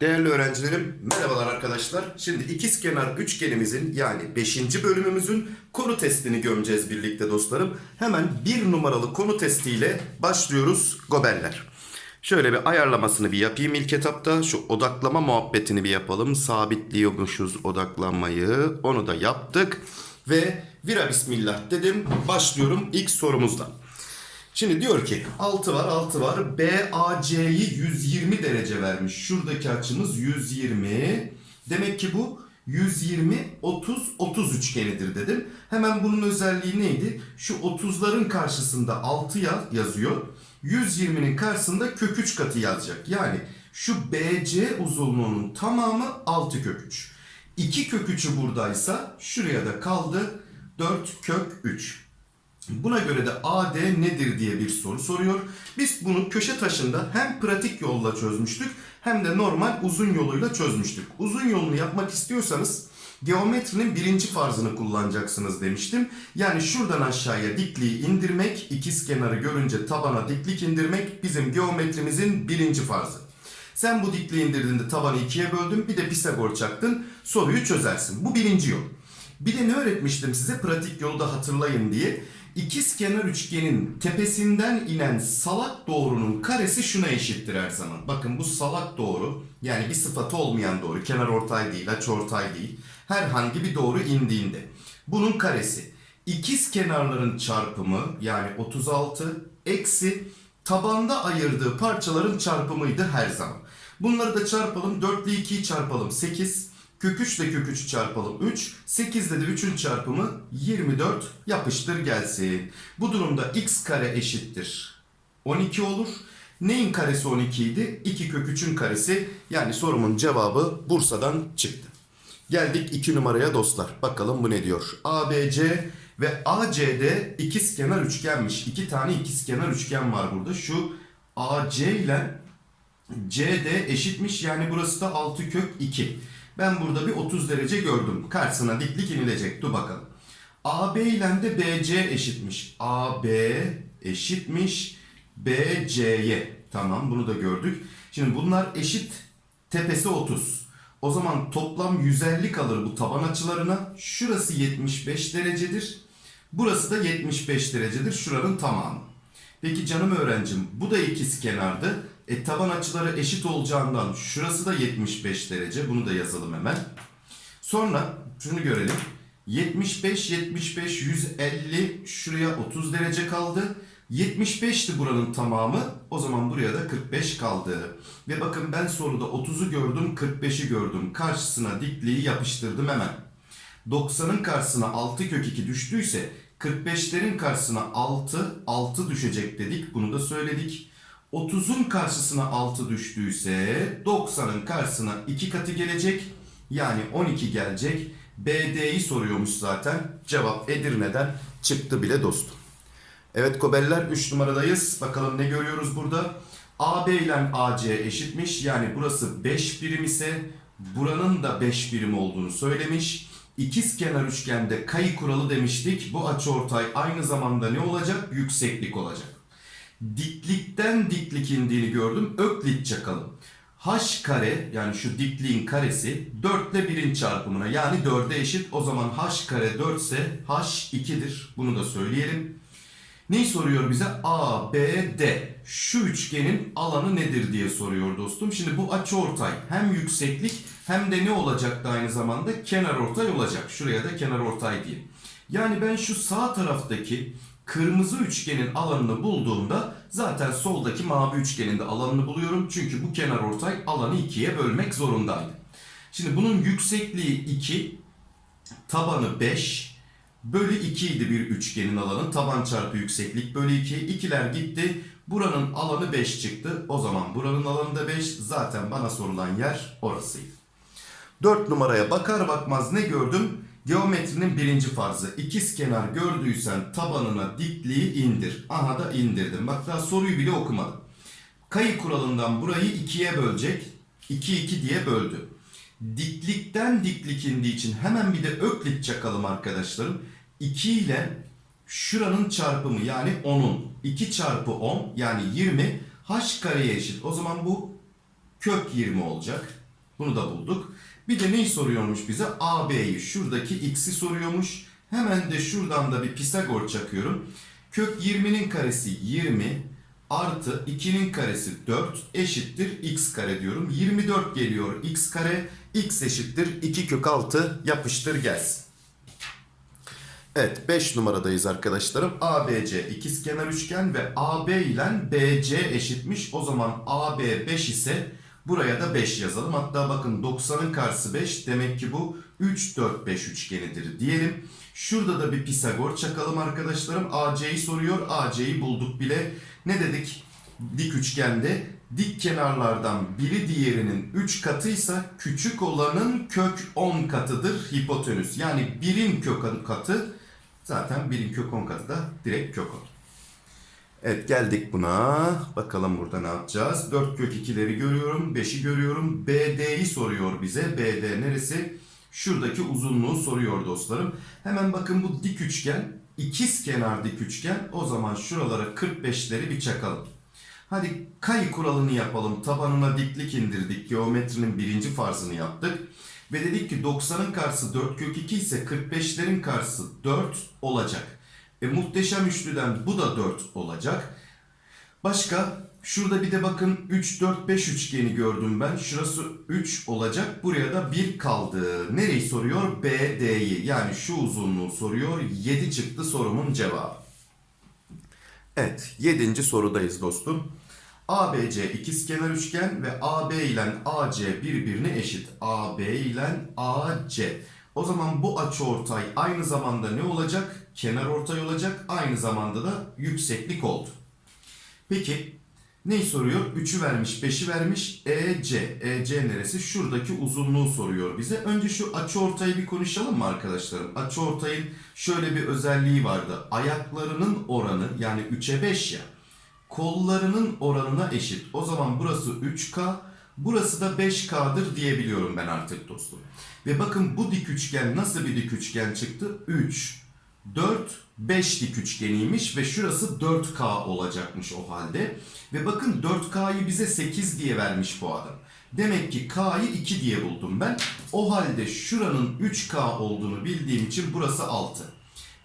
Değerli öğrencilerim, merhabalar arkadaşlar. Şimdi ikizkenar üçgenimizin yani 5. bölümümüzün konu testini gömeceğiz birlikte dostlarım. Hemen bir numaralı konu testiyle başlıyoruz gobeller. Şöyle bir ayarlamasını bir yapayım ilk etapta. Şu odaklama muhabbetini bir yapalım. Sabitliyormuşuz odaklanmayı. Onu da yaptık. Ve vira bismillah dedim. Başlıyorum ilk sorumuzdan. Şimdi diyor ki 6 var 6 var. BAC'yi 120 derece vermiş. Şuradaki açımız 120. Demek ki bu 120 30 30 üçgenidir dedim. Hemen bunun özelliği neydi? Şu 30'ların karşısında 6 yaz, yazıyor. 120'nin karşısında kök 3 katı yazacak. Yani şu BC uzunluğunun tamamı 6 kök 3. 2 kök 3'ü buradaysa şuraya da kaldı 4 kök 3. Buna göre de AD nedir diye bir soru soruyor. Biz bunu köşe taşında hem pratik yolla çözmüştük hem de normal uzun yoluyla çözmüştük. Uzun yolunu yapmak istiyorsanız geometrinin birinci farzını kullanacaksınız demiştim. Yani şuradan aşağıya dikliği indirmek, ikiz kenarı görünce tabana diklik indirmek bizim geometrimizin birinci farzı. Sen bu dikliği indirdiğinde tabanı ikiye böldün bir de Pisagor çaktın soruyu çözersin. Bu birinci yol. Bir de ne öğretmiştim size pratik yolu da hatırlayın diye. İkiz kenar üçgenin tepesinden inen salak doğrunun karesi şuna eşittir her zaman. Bakın bu salak doğru yani bir sıfatı olmayan doğru. Kenar ortay değil, aç ortay değil. Herhangi bir doğru indiğinde. Bunun karesi. İkiz kenarların çarpımı yani 36 eksi tabanda ayırdığı parçaların çarpımıydı her zaman. Bunları da çarpalım. 4 ile 2'yi çarpalım 8. Kök 3 ile kök 3'ü çarpalım 3. 8 ile de 3'ün çarpımı 24 yapıştır gelsin. Bu durumda x kare eşittir 12 olur. Neyin karesi 12 idi? 2 kök 3'ün karesi. Yani sorumun cevabı Bursa'dan çıktı. Geldik 2 numaraya dostlar. Bakalım bu ne diyor? ABC ve ACD ikizkenar üçgenmiş. 2 tane ikizkenar üçgen var burada. Şu AC ile CD eşitmiş. Yani burası da 6 kök 2. Ben burada bir 30 derece gördüm. Karşısına diklik inilecek. Dur bakalım. AB ile de BC eşitmiş. AB eşitmiş BC'ye. Tamam bunu da gördük. Şimdi bunlar eşit. Tepesi 30. O zaman toplam 150 kalır bu taban açılarına. Şurası 75 derecedir. Burası da 75 derecedir. Şuranın tamamı. Peki canım öğrencim bu da ikiz kenardı. E taban açıları eşit olacağından şurası da 75 derece. Bunu da yazalım hemen. Sonra şunu görelim. 75, 75, 150 şuraya 30 derece kaldı. 75'ti buranın tamamı. O zaman buraya da 45 kaldı. Ve bakın ben soruda 30'u gördüm, 45'i gördüm. Karşısına dikliği yapıştırdım hemen. 90'ın karşısına 6 kök 2 düştüyse 45'lerin karşısına 6, 6 düşecek dedik. Bunu da söyledik. 30'un karşısına 6 düştüyse 90'ın karşısına 2 katı gelecek. Yani 12 gelecek. BD'yi soruyormuş zaten. Cevap Edirne'den çıktı bile dostum. Evet Kobeller 3 numaradayız. Bakalım ne görüyoruz burada? AB ile AC eşitmiş. Yani burası 5 birim ise buranın da 5 birim olduğunu söylemiş. İkiz kenar üçgende kayı kuralı demiştik. Bu açıortay aynı zamanda ne olacak? Yükseklik olacak. Diklikten diklik indiğini gördüm. Öklit çakalım. H kare yani şu dikliğin karesi 4 ile 1'in çarpımına yani 4'e eşit. O zaman H kare 4 ise H 2'dir. Bunu da söyleyelim. Neyi soruyor bize? A, B, D. Şu üçgenin alanı nedir diye soruyor dostum. Şimdi bu açıortay hem yükseklik hem de ne olacaktı aynı zamanda? Kenar ortay olacak. Şuraya da kenar ortay diyeyim. Yani ben şu sağ taraftaki kırmızı üçgenin alanını bulduğumda zaten soldaki mavi üçgenin de alanını buluyorum. Çünkü bu kenar ortay alanı ikiye bölmek zorundaydı. Şimdi bunun yüksekliği 2, tabanı 5, bölü 2 idi bir üçgenin alanı. Taban çarpı yükseklik bölü 2. İkiler gitti. Buranın alanı 5 çıktı. O zaman buranın alanı da 5. Zaten bana sorulan yer orasıydı. 4 numaraya bakar bakmaz ne gördüm? Geometrinin birinci farzı. İkiz kenar gördüysen tabanına dikliği indir. Aha da indirdim. Bak daha soruyu bile okumadım. Kayı kuralından burayı ikiye bölecek. 2 2 diye böldü. Diklikten diklik indiği için hemen bir de öklit çakalım arkadaşlarım. 2 ile şuranın çarpımı yani 10'un 2 çarpı 10 yani 20 h kareye eşit. O zaman bu kök 20 olacak. Bunu da bulduk. Bir de neyi soruyormuş bize? AB'yi şuradaki x'i soruyormuş. Hemen de şuradan da bir Pisagor çakıyorum. Kök 20'nin karesi 20 artı 2'nin karesi 4 eşittir x kare diyorum. 24 geliyor x kare. x eşittir 2 kök 6 yapıştır gelsin. Evet 5 numaradayız arkadaşlarım. ABC ikizkenar üçgen ve AB ile BC eşitmiş. O zaman AB 5 ise buraya da 5 yazalım. Hatta bakın 90'ın karşısı 5 demek ki bu 3 4 5 üçgenidir diyelim. Şurada da bir Pisagor çakalım arkadaşlarım. AC'yi soruyor. AC'yi bulduk bile. Ne dedik? Dik üçgende dik kenarlardan biri diğerinin 3 katıysa küçük olanın kök 10 katıdır hipotenüs. Yani birin kök katı zaten birin kök 10 katı da direkt kök 10. Evet geldik buna. Bakalım burada ne yapacağız? 4 kök 2'leri görüyorum. 5'i görüyorum. BD'yi soruyor bize. BD neresi? Şuradaki uzunluğu soruyor dostlarım. Hemen bakın bu dik üçgen. ikiz kenar dik üçgen. O zaman şuralara 45'leri bir çakalım. Hadi kayı kuralını yapalım. Tabanına diklik indirdik. Geometrinin birinci farzını yaptık. Ve dedik ki 90'ın karşısı 4 kök 2 ise 45'lerin karşısı 4 olacak. E, muhteşem üçlüden bu da 4 olacak. Başka şurada bir de bakın 3 4 5 üçgeni gördüm ben. Şurası 3 olacak. Buraya da 1 kaldı. Nereyi soruyor? BD'yi. Yani şu uzunluğu soruyor. 7 çıktı sorumun cevabı. Evet, 7. sorudayız dostum. ABC ikizkenar üçgen ve AB ile AC birbirine eşit. AB ile AC. O zaman bu açıortay aynı zamanda ne olacak? Kenar ortay olacak. Aynı zamanda da yükseklik oldu. Peki neyi soruyor? 3'ü vermiş, 5'i vermiş. EC. EC neresi? Şuradaki uzunluğu soruyor bize. Önce şu açıortayı bir konuşalım mı arkadaşlarım? Açıortayın şöyle bir özelliği vardı. Ayaklarının oranı yani 3'e 5 ya. Kollarının oranına eşit. O zaman burası 3K, burası da 5K'dır diyebiliyorum ben artık dostum. Ve bakın bu dik üçgen nasıl bir dik üçgen çıktı? 3, 4, 5 dik üçgeniymiş ve şurası 4K olacakmış o halde. Ve bakın 4K'yı bize 8 diye vermiş bu adam. Demek ki K'yı 2 diye buldum ben. O halde şuranın 3K olduğunu bildiğim için burası 6.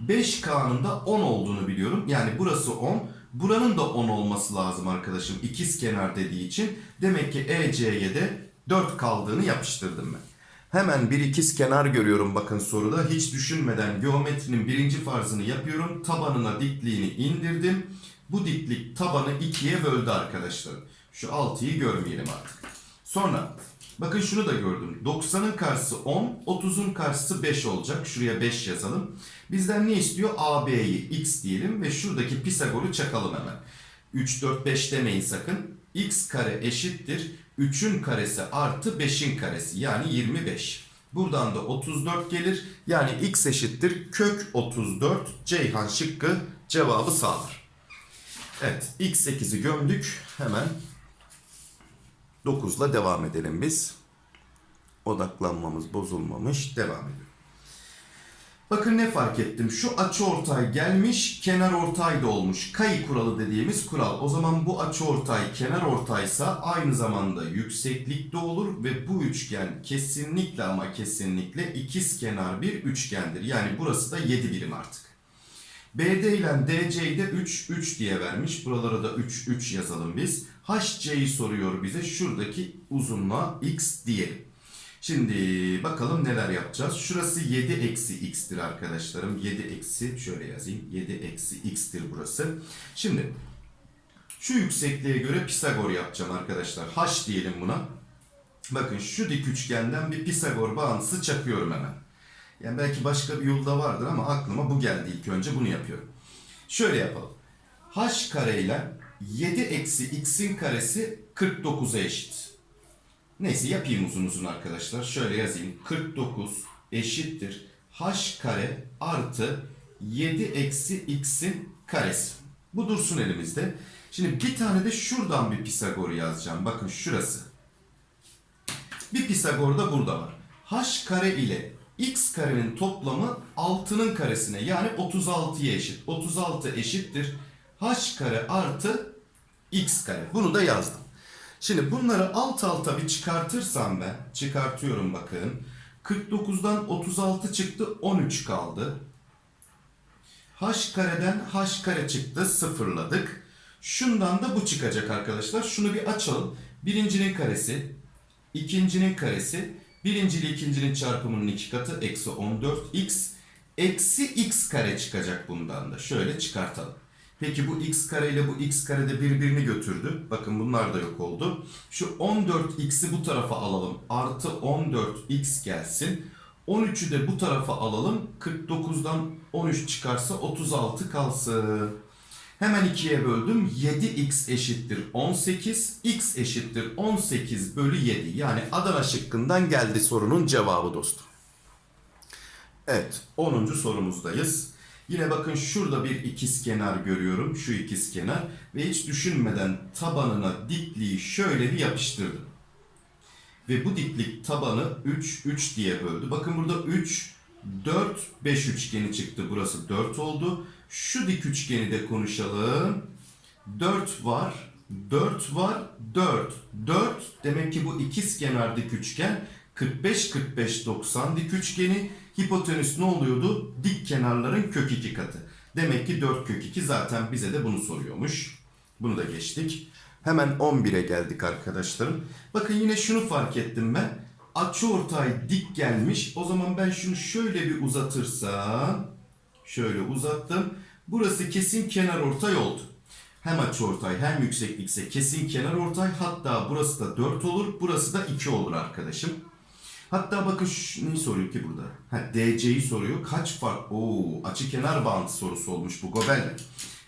5K'nın da 10 olduğunu biliyorum. Yani burası 10. Buranın da 10 olması lazım arkadaşım. İkiz kenar dediği için. Demek ki EC'ye de 4 kaldığını yapıştırdım ben. Hemen bir ikiz kenar görüyorum bakın soruda. Hiç düşünmeden geometrinin birinci farzını yapıyorum. Tabanına dikliğini indirdim. Bu diklik tabanı ikiye böldü arkadaşlar. Şu 6'yı görmeyelim artık. Sonra bakın şunu da gördüm. 90'ın karşısı 10, 30'un karşısı 5 olacak. Şuraya 5 yazalım. Bizden ne istiyor? AB'yi x diyelim ve şuradaki Pisagor'u çakalım hemen. 3, 4, 5 demeyin sakın. x kare eşittir. 3'ün karesi artı 5'in karesi yani 25. Buradan da 34 gelir. Yani x eşittir kök 34. Ceyhan şıkkı cevabı sağlar. Evet x8'i gömdük. Hemen 9'la devam edelim biz. Odaklanmamız bozulmamış. Devam edelim. Bakın ne fark ettim. Şu açı ortay gelmiş, kenar ortay da olmuş. Kayı kuralı dediğimiz kural. O zaman bu açı ortay kenar ortaysa aynı zamanda yükseklikte olur ve bu üçgen kesinlikle ama kesinlikle ikiz kenar bir üçgendir. Yani burası da 7 birim artık. BD ile DC'yi de 3, 3 diye vermiş. Buralara da 3, 3 yazalım biz. HC'yi soruyor bize. Şuradaki uzunluğa x diyelim. Şimdi bakalım neler yapacağız. Şurası 7 eksi x'tir arkadaşlarım. 7 eksi şöyle yazayım. 7 eksi x'tir burası. Şimdi şu yüksekliğe göre Pisagor yapacağım arkadaşlar. H diyelim buna. Bakın şu dik üçgenden bir Pisagor bağıntısı çakıyorum hemen. Yani belki başka bir yolda vardır ama aklıma bu geldi ilk önce bunu yapıyorum. Şöyle yapalım. H kare ile 7 eksi x'in karesi 49'a eşit. Neyse yapayım uzun uzun arkadaşlar. Şöyle yazayım. 49 eşittir. H kare artı 7 eksi x'in karesi. Bu dursun elimizde. Şimdi bir tane de şuradan bir Pisagor yazacağım. Bakın şurası. Bir Pisagor da burada var. H kare ile x karenin toplamı 6'nın karesine yani 36'ya eşit. 36 eşittir h kare artı x kare. Bunu da yazdım. Şimdi bunları alt alta bir çıkartırsam ben, çıkartıyorum bakın. 49'dan 36 çıktı, 13 kaldı. h kareden h kare çıktı, sıfırladık. Şundan da bu çıkacak arkadaşlar. Şunu bir açalım. Birincinin karesi, ikincinin karesi, birinci ile ikincinin çarpımının iki katı, eksi 14x, eksi x kare çıkacak bundan da. Şöyle çıkartalım. Peki bu x kare ile bu x kare de birbirini götürdü. Bakın bunlar da yok oldu. Şu 14x'i bu tarafa alalım. Artı 14x gelsin. 13'ü de bu tarafa alalım. 49'dan 13 çıkarsa 36 kalsın. Hemen ikiye böldüm. 7x eşittir 18. x eşittir 18 bölü 7. Yani Adana şıkkından geldi sorunun cevabı dostum. Evet 10. sorumuzdayız. Yine bakın şurada bir ikizkenar görüyorum. Şu ikizkenar. Ve hiç düşünmeden tabanına dikliği şöyle bir yapıştırdım. Ve bu diklik tabanı 3, 3 diye böldü. Bakın burada 3, 4, 5 üçgeni çıktı. Burası 4 oldu. Şu dik üçgeni de konuşalım. 4 var, 4 var, 4. 4 demek ki bu ikizkenar dik üçgen 45, 45, 90 dik üçgeni. Hipotenüs ne oluyordu? Dik kenarların kök 2 katı. Demek ki 4 kök 2 zaten bize de bunu soruyormuş. Bunu da geçtik. Hemen 11'e geldik arkadaşlarım. Bakın yine şunu fark ettim ben. Açıortay dik gelmiş. O zaman ben şunu şöyle bir uzatırsam. Şöyle uzattım. Burası kesin kenar ortay oldu. Hem açıortay hem yükseklikse kesin kenar ortay. Hatta burası da 4 olur. Burası da 2 olur arkadaşım. Hatta bakın neyi soruyor ki burada? Ha, DC'yi soruyor. Kaç fark? Oo, açı kenar bağıntı sorusu olmuş bu Gobel'le.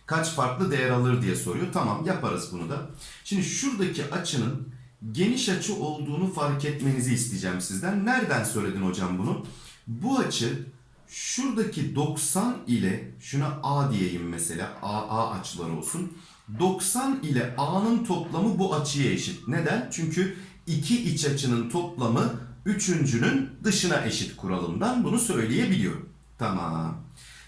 Kaç farklı değer alır diye soruyor. Tamam yaparız bunu da. Şimdi şuradaki açının geniş açı olduğunu fark etmenizi isteyeceğim sizden. Nereden söyledin hocam bunu? Bu açı şuradaki 90 ile şuna A diyeyim mesela. A, A açılar olsun. 90 ile A'nın toplamı bu açıya eşit. Neden? Çünkü iki iç açının toplamı üçüncünün dışına eşit kuralından bunu söyleyebiliyorum. Tamam.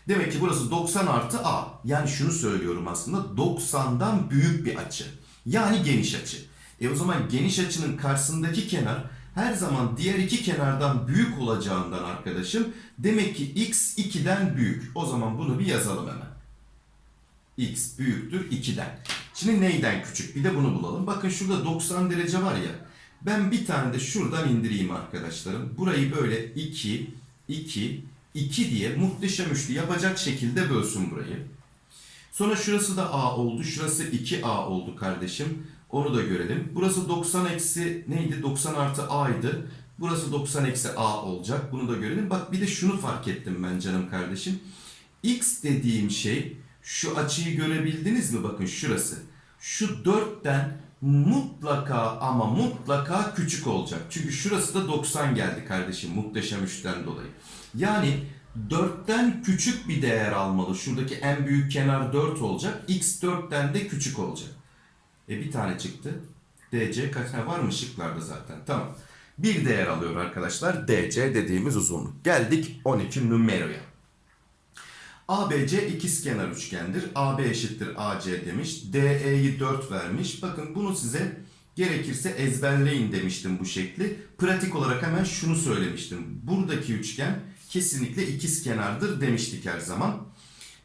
Demek ki burası 90 artı A. Yani şunu söylüyorum aslında 90'dan büyük bir açı. Yani geniş açı. E o zaman geniş açının karşısındaki kenar her zaman diğer iki kenardan büyük olacağından arkadaşım demek ki x 2'den büyük. O zaman bunu bir yazalım hemen. x büyüktür 2'den. Şimdi neyden küçük? Bir de bunu bulalım. Bakın şurada 90 derece var ya. Ben bir tane de şuradan indireyim arkadaşlarım. Burayı böyle 2, 2, 2 diye muhteşem üçlü yapacak şekilde bölsün burayı. Sonra şurası da A oldu. Şurası 2A oldu kardeşim. Onu da görelim. Burası 90 eksi neydi? 90 artı A'ydı. Burası 90 eksi A olacak. Bunu da görelim. Bak bir de şunu fark ettim ben canım kardeşim. X dediğim şey şu açıyı görebildiniz mi? Bakın şurası. Şu 4'ten mutlaka ama mutlaka küçük olacak. Çünkü şurası da 90 geldi kardeşim muhteşem üçten dolayı. Yani 4'ten küçük bir değer almalı. Şuradaki en büyük kenar 4 olacak. X 4'ten de küçük olacak. E bir tane çıktı. DC kaç tane var mı şıklarda zaten. Tamam. Bir değer alıyor arkadaşlar. DC dediğimiz uzunluk. Geldik 12 numaraya. ABC ikizkenar üçgendir. AB eşittir AC demiş. DE'yi 4 vermiş. Bakın bunu size gerekirse ezberleyin demiştim bu şekli. Pratik olarak hemen şunu söylemiştim. Buradaki üçgen kesinlikle ikizkenardır demiştik her zaman.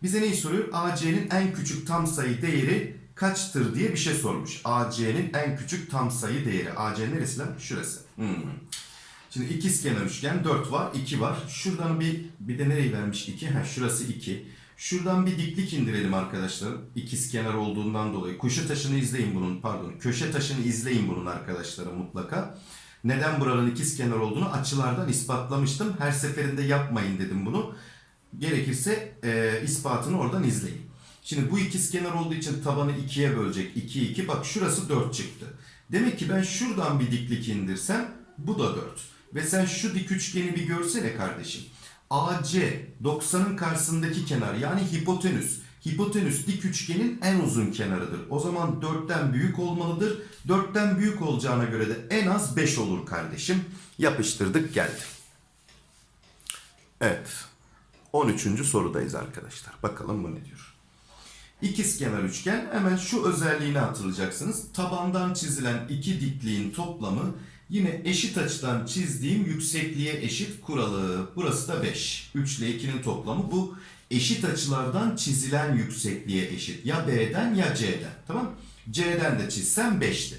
Bize neyi soruyor? AC'nin en küçük tam sayı değeri kaçtır diye bir şey sormuş. AC'nin en küçük tam sayı değeri. AC neresi lan? Şurası. Hmm. Şimdi ikizkenar üçgen 4 var, 2 var. Şuradan bir bir de nereyi vermiş 2? Ha şurası 2. Şuradan bir diklik indirelim arkadaşlar. İkizkenar olduğundan dolayı. Kuşu taşını izleyin bunun pardon. Köşe taşını izleyin bunun arkadaşları mutlaka. Neden buranın ikizkenar olduğunu açılardan ispatlamıştım. Her seferinde yapmayın dedim bunu. Gerekirse e, ispatını oradan izleyin. Şimdi bu ikizkenar olduğu için tabanı 2'ye bölecek. 2 2. Bak şurası 4 çıktı. Demek ki ben şuradan bir diklik indirsem bu da 4. Ve sen şu dik üçgeni bir görsene kardeşim. AC 90'ın karşısındaki kenar yani hipotenüs. Hipotenüs dik üçgenin en uzun kenarıdır. O zaman 4'ten büyük olmalıdır. 4'ten büyük olacağına göre de en az 5 olur kardeşim. Yapıştırdık geldi. Evet. 13. sorudayız arkadaşlar. Bakalım bu ne diyor. İkizkenar üçgen hemen şu özelliğini hatırlayacaksınız. Tabandan çizilen iki dikliğin toplamı yine eşit açıdan çizdiğim yüksekliğe eşit kuralı. Burası da 5. 3 ile 2'nin toplamı bu eşit açılardan çizilen yüksekliğe eşit. Ya B'den ya C'den. Tamam C'den de çizsem 5'ti.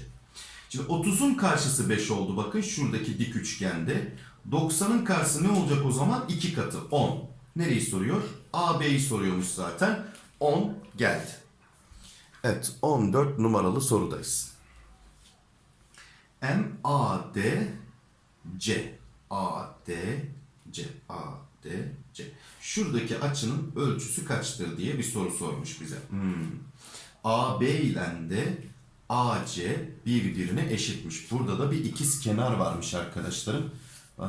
Şimdi 30'un karşısı 5 oldu bakın şuradaki dik üçgende. 90'ın karşısı ne olacak o zaman? 2 katı 10. Nereyi soruyor? AB'yi soruyormuş zaten. 10 geldi. Evet 14 numaralı sorudayız. M A D C A D C A D C. Şuradaki açının ölçüsü kaçtır diye bir soru sormuş bize. Hmm. AB ile de AC birbirine eşitmiş. Burada da bir ikiz kenar varmış arkadaşlarım.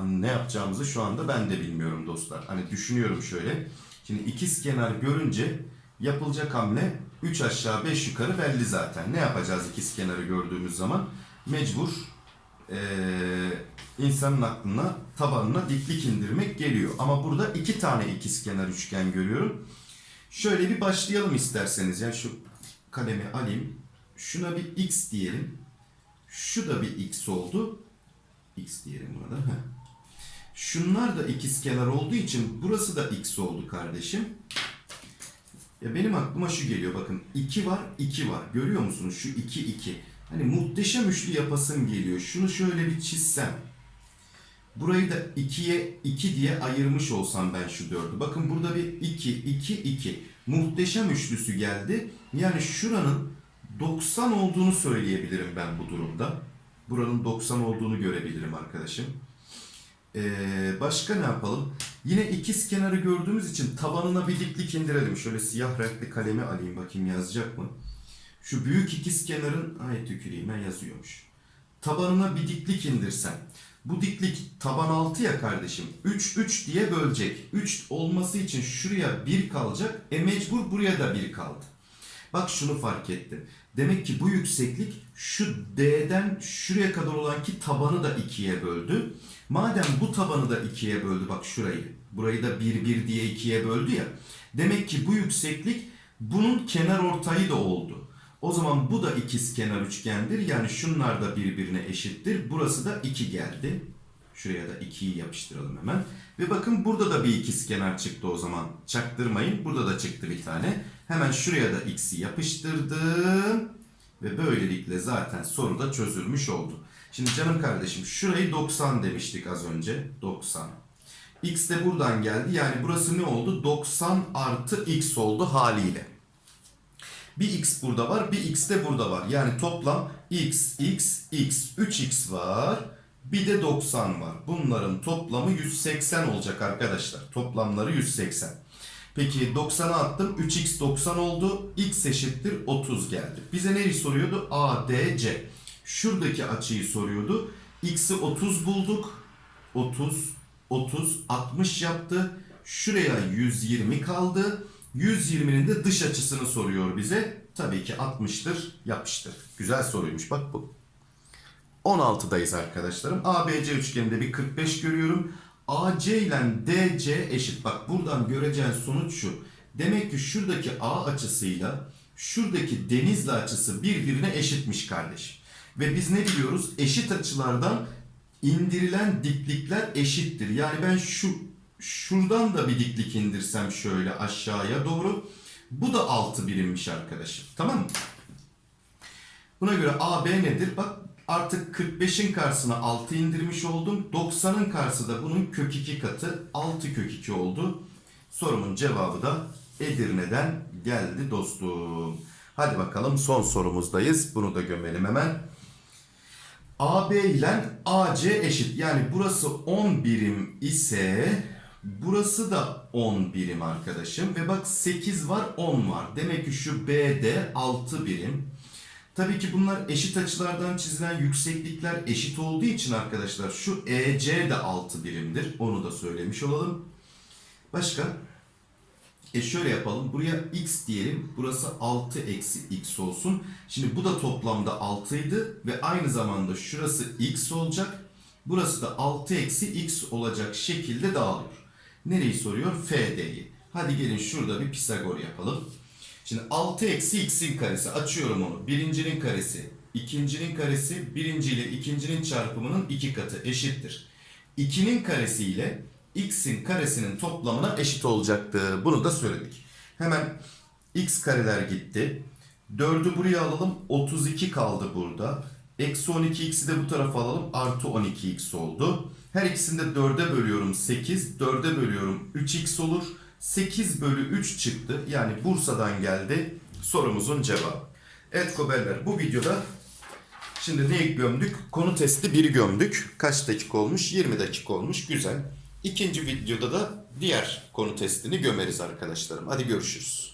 Ne yapacağımızı şu anda ben de bilmiyorum dostlar. Hani düşünüyorum şöyle. Şimdi ikiz kenar görünce yapılacak hamle 3 aşağı 5 yukarı belli zaten. Ne yapacağız ikiz kenarı gördüğümüz zaman? Mecbur eee, insanın aklına tabanına diklik indirmek geliyor. Ama burada iki tane ikiz kenar üçgen görüyorum. Şöyle bir başlayalım isterseniz. Yani şu kalemi alayım. Şuna bir x diyelim. Şu da bir x oldu. X diyelim buna da. Heh. Şunlar da ikizkenar olduğu için burası da x oldu kardeşim. Ya benim aklıma şu geliyor bakın 2 var 2 var görüyor musunuz şu 2 2 hani muhteşem üçlü yapasım geliyor. Şunu şöyle bir çizsem. Burayı da 2'ye 2 diye ayırmış olsam ben şu 4'ü bakın burada bir 2 2 2 muhteşem üçlüsü geldi. Yani şuranın 90 olduğunu söyleyebilirim ben bu durumda. Buranın 90 olduğunu görebilirim arkadaşım. Ee, başka ne yapalım? Yine ikiz kenarı gördüğümüz için tabanına bir diklik indirelim. Şöyle siyah renkli kalemi alayım bakayım yazacak mı? Şu büyük ikiz kenarın ay tüküreyim ben yazıyormuş. Tabanına bir diklik indirsem. Bu diklik taban 6 ya kardeşim. 3 3 diye bölecek. 3 olması için şuraya 1 kalacak. E mecbur buraya da 1 kaldı. Bak şunu fark ettim. Demek ki bu yükseklik şu D'den şuraya kadar olan ki tabanı da 2'ye böldü. Madem bu tabanı da 2'ye böldü bak şurayı. Burayı da 1 1 diye 2'ye böldü ya. Demek ki bu yükseklik bunun kenar ortayı da oldu. O zaman bu da ikiz kenar üçgendir. Yani şunlar da birbirine eşittir. Burası da 2 geldi. Şuraya da 2'yi yapıştıralım hemen. Ve bakın burada da bir ikiz kenar çıktı o zaman. Çaktırmayın. Burada da çıktı bir tane. Hemen şuraya da x'i yapıştırdım. Ve böylelikle zaten soru da çözülmüş oldu. Şimdi canım kardeşim şurayı 90 demiştik az önce. 90. X de buradan geldi. Yani burası ne oldu? 90 artı x oldu haliyle. Bir x burada var, bir x de burada var. Yani toplam x, x, x, 3x var. Bir de 90 var. Bunların toplamı 180 olacak arkadaşlar. Toplamları 180. Peki 90'a attım. 3x 90 oldu. x eşittir 30 geldi. Bize neyi soruyordu? A, D, C. Şuradaki açıyı soruyordu. X'i 30 bulduk. 30, 30, 60 yaptı. Şuraya 120 kaldı. 120'nin de dış açısını soruyor bize. Tabii ki 60'tır. Yapıştır. Güzel soruymuş bak bu. 16'dayız arkadaşlarım. ABC üçgeninde bir 45 görüyorum. AC ile DC eşit. Bak buradan göreceğin sonuç şu. Demek ki şuradaki A açısıyla şuradaki denizli açısı birbirine eşitmiş kardeşim. Ve biz ne biliyoruz? Eşit açılardan indirilen diklikler eşittir. Yani ben şu şuradan da bir diklik indirsem şöyle aşağıya doğru. Bu da 6 birimmiş arkadaşım. Tamam mı? Buna göre AB nedir? Bak artık 45'in karşısına 6 indirmiş oldum. 90'ın karşısı da bunun kök 2 katı 6 kök 2 oldu. Sorumun cevabı da Edirne'den geldi dostum. Hadi bakalım son sorumuzdayız. Bunu da gömelim hemen. AB ile AC eşit. Yani burası 10 birim ise burası da 10 birim arkadaşım. Ve bak 8 var 10 var. Demek ki şu BD 6 birim. Tabii ki bunlar eşit açılardan çizilen yükseklikler eşit olduğu için arkadaşlar şu EC de 6 birimdir. Onu da söylemiş olalım. Başka? E şöyle yapalım. Buraya x diyelim. Burası 6 eksi x olsun. Şimdi bu da toplamda 6 idi. Ve aynı zamanda şurası x olacak. Burası da 6 eksi x olacak şekilde dağılıyor. Nereyi soruyor? FD'yi. Hadi gelin şurada bir Pisagor yapalım. Şimdi 6 eksi x'in karesi. Açıyorum onu. Birincinin karesi, ikincinin karesi, birinci ile ikincinin çarpımının iki katı eşittir. 2'nin karesi ile x'in karesinin toplamına eşit olacaktı. Bunu da söyledik. Hemen x kareler gitti. 4'ü buraya alalım. 32 kaldı burada. Eksi 12x'i de bu tarafa alalım. Artı 12x oldu. Her ikisini de 4'e bölüyorum 8. 4'e bölüyorum 3x olur. 8 bölü 3 çıktı. Yani Bursa'dan geldi sorumuzun cevabı. Evet Koberler bu videoda şimdi neyi gömdük? Konu testi 1'i gömdük. Kaç dakika olmuş? 20 dakika olmuş. Güzel. İkinci videoda da diğer konu testini gömeriz arkadaşlarım. Hadi görüşürüz.